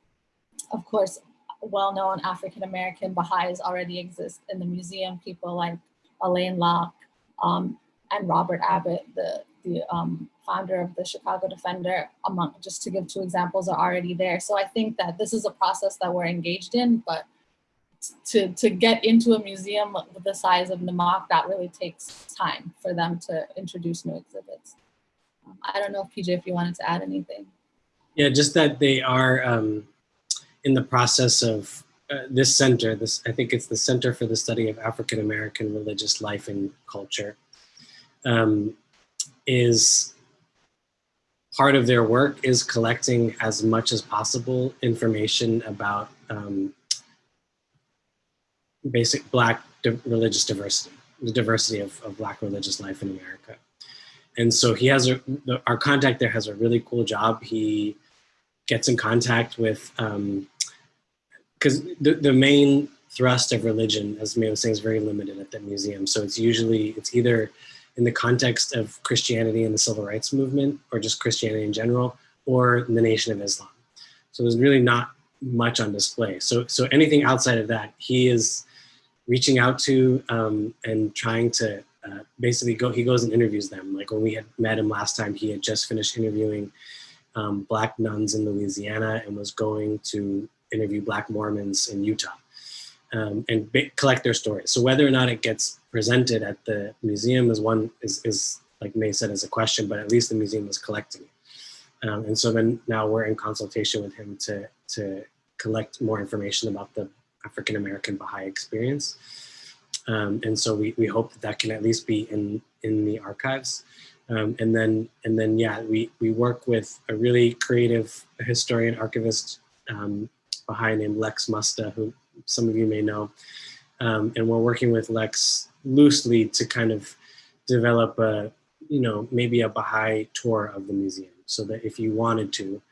of course, well-known African-American Baha'is already exist in the museum. People like Alain Locke um, and Robert Abbott, the, the um, founder of the Chicago Defender, among just to give two examples, are already there. So I think that this is a process that we're engaged in, but to, to get into a museum with the size of NMAAHC, that really takes time for them to introduce new exhibits. I don't know if PJ, if you wanted to add anything. Yeah, just that they are um, in the process of uh, this center, this I think it's the Center for the Study of African American Religious Life and Culture, um, is part of their work is collecting as much as possible information about um, basic Black religious diversity, the diversity of, of Black religious life in America. And so he has a, our contact there has a really cool job. He gets in contact with, because um, the, the main thrust of religion, as May was saying, is very limited at that museum. So it's usually, it's either in the context of Christianity and the civil rights movement, or just Christianity in general, or the Nation of Islam. So there's really not much on display. So, so anything outside of that, he is reaching out to um, and trying to uh, basically go, he goes and interviews them. Like when we had met him last time, he had just finished interviewing um, Black nuns in Louisiana and was going to interview Black Mormons in Utah um, and collect their stories. So whether or not it gets presented at the museum is one, is, is like May said, is a question, but at least the museum is collecting it. Um, and so then now we're in consultation with him to, to collect more information about the African American Baha'i experience. Um, and so we, we hope that that can at least be in, in the archives. Um, and then, and then, yeah, we, we work with a really creative historian archivist um, Baha'i named Lex Musta, who some of you may know. Um, and we're working with Lex loosely to kind of develop a, you know, maybe a Baha'i tour of the museum so that if you wanted to,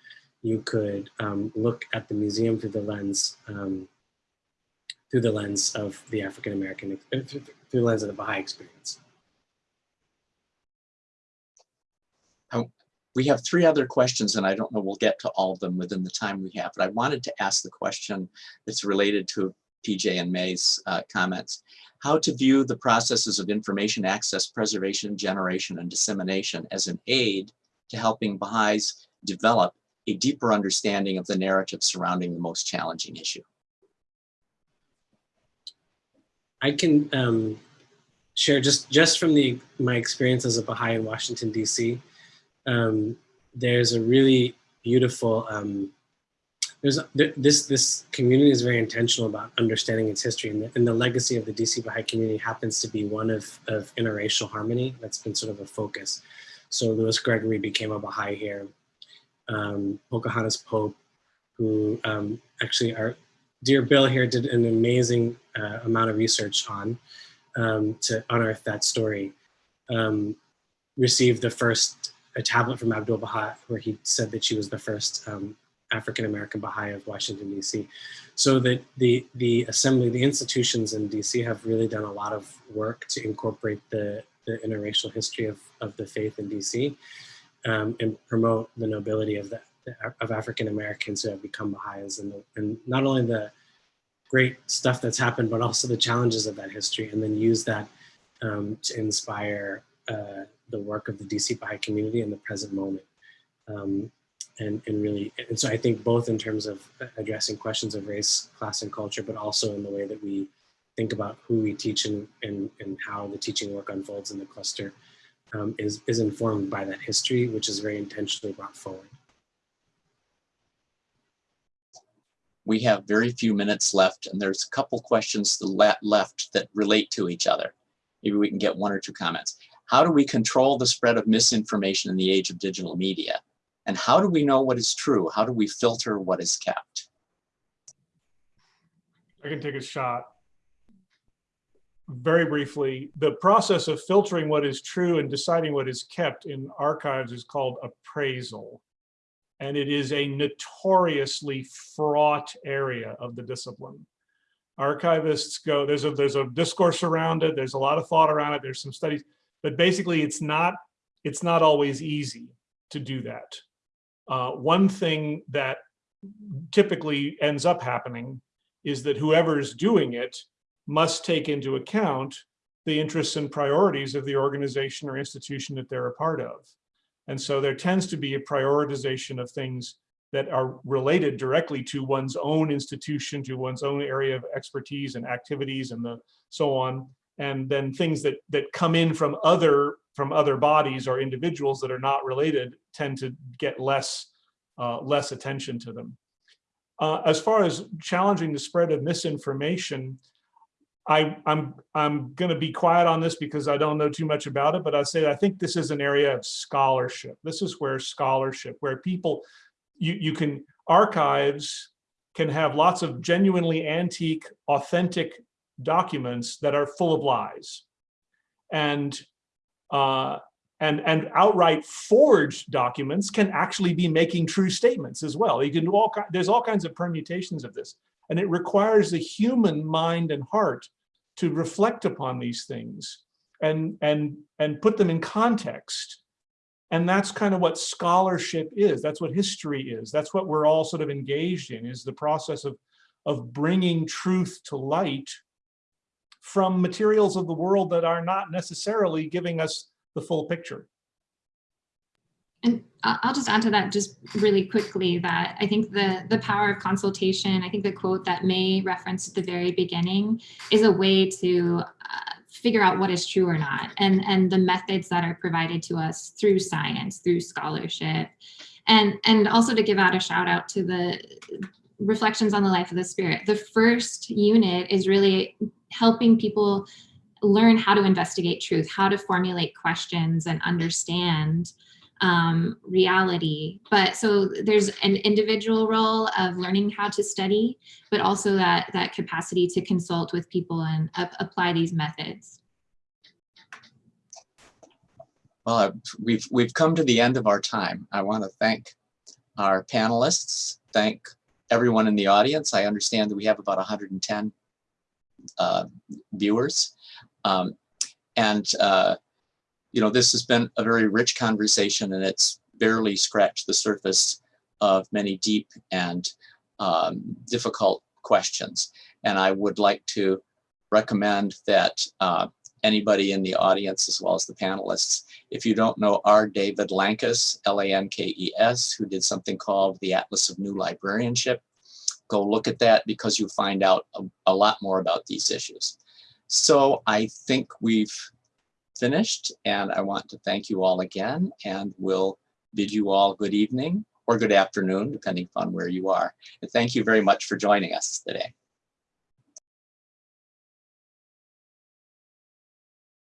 you could um, look at the museum through the lens um, through the lens of the African American, through the lens of the Baha'i experience. We have three other questions and I don't know we'll get to all of them within the time we have, but I wanted to ask the question that's related to PJ and May's uh, comments. How to view the processes of information access, preservation, generation, and dissemination as an aid to helping Baha'is develop a deeper understanding of the narrative surrounding the most challenging issue. I can um, share just just from the my experience as a Baha'i in Washington D.C. Um, there's a really beautiful um, there's a, this this community is very intentional about understanding its history, and the, and the legacy of the DC Baha'i community happens to be one of of interracial harmony. That's been sort of a focus. So Louis Gregory became a Baha'i here. Um, Pocahontas Pope, who um, actually our dear Bill here did an amazing uh, amount of research on um, to unearth that story. Um, received the first a tablet from Abdul Baha where he said that she was the first um, African-American Baha'i of Washington, DC. So that the, the assembly, the institutions in DC have really done a lot of work to incorporate the, the interracial history of, of the faith in DC um, and promote the nobility of the, of African Americans who have become Baha'is and, and not only the great stuff that's happened, but also the challenges of that history and then use that um, to inspire uh, the work of the DC Baha'i community in the present moment. Um, and, and really, and so I think both in terms of addressing questions of race, class, and culture, but also in the way that we think about who we teach and, and, and how the teaching work unfolds in the cluster um, is, is informed by that history, which is very intentionally brought forward. We have very few minutes left and there's a couple questions left that relate to each other. Maybe we can get one or two comments. How do we control the spread of misinformation in the age of digital media? And how do we know what is true? How do we filter what is kept? I can take a shot. Very briefly, the process of filtering what is true and deciding what is kept in archives is called appraisal. And it is a notoriously fraught area of the discipline. Archivists go, there's a, there's a discourse around it, there's a lot of thought around it, there's some studies, but basically it's not, it's not always easy to do that. Uh, one thing that typically ends up happening is that whoever's doing it must take into account the interests and priorities of the organization or institution that they're a part of. And so there tends to be a prioritization of things that are related directly to one's own institution, to one's own area of expertise and activities and the so on. And then things that that come in from other from other bodies or individuals that are not related tend to get less uh, less attention to them. Uh, as far as challenging the spread of misinformation, I, I'm, I'm going to be quiet on this because I don't know too much about it, but I say I think this is an area of scholarship. This is where scholarship, where people, you, you can, archives can have lots of genuinely antique, authentic documents that are full of lies. And uh, and and outright forged documents can actually be making true statements as well. You can do all there's all kinds of permutations of this, and it requires the human mind and heart to reflect upon these things and and and put them in context. And that's kind of what scholarship is. That's what history is. That's what we're all sort of engaged in is the process of of bringing truth to light from materials of the world that are not necessarily giving us the full picture. And I'll just add to that just really quickly that I think the, the power of consultation, I think the quote that May referenced at the very beginning is a way to uh, figure out what is true or not and, and the methods that are provided to us through science, through scholarship. And, and also to give out a shout out to the reflections on the life of the spirit. The first unit is really helping people learn how to investigate truth, how to formulate questions and understand um, reality. But so there's an individual role of learning how to study, but also that, that capacity to consult with people and ap- apply these methods. Well, uh, we've, we've come to the end of our time. I want to thank our panelists, thank everyone in the audience. I understand that we have about 110 uh, viewers. Um, and, uh, you know, this has been a very rich conversation and it's barely scratched the surface of many deep and um, difficult questions. And I would like to recommend that uh, anybody in the audience, as well as the panelists, if you don't know R. David Lankes, L-A-N-K-E-S, who did something called the Atlas of New Librarianship, go look at that because you'll find out a, a lot more about these issues. So I think we've finished and I want to thank you all again and we'll bid you all good evening or good afternoon, depending upon where you are. And thank you very much for joining us today.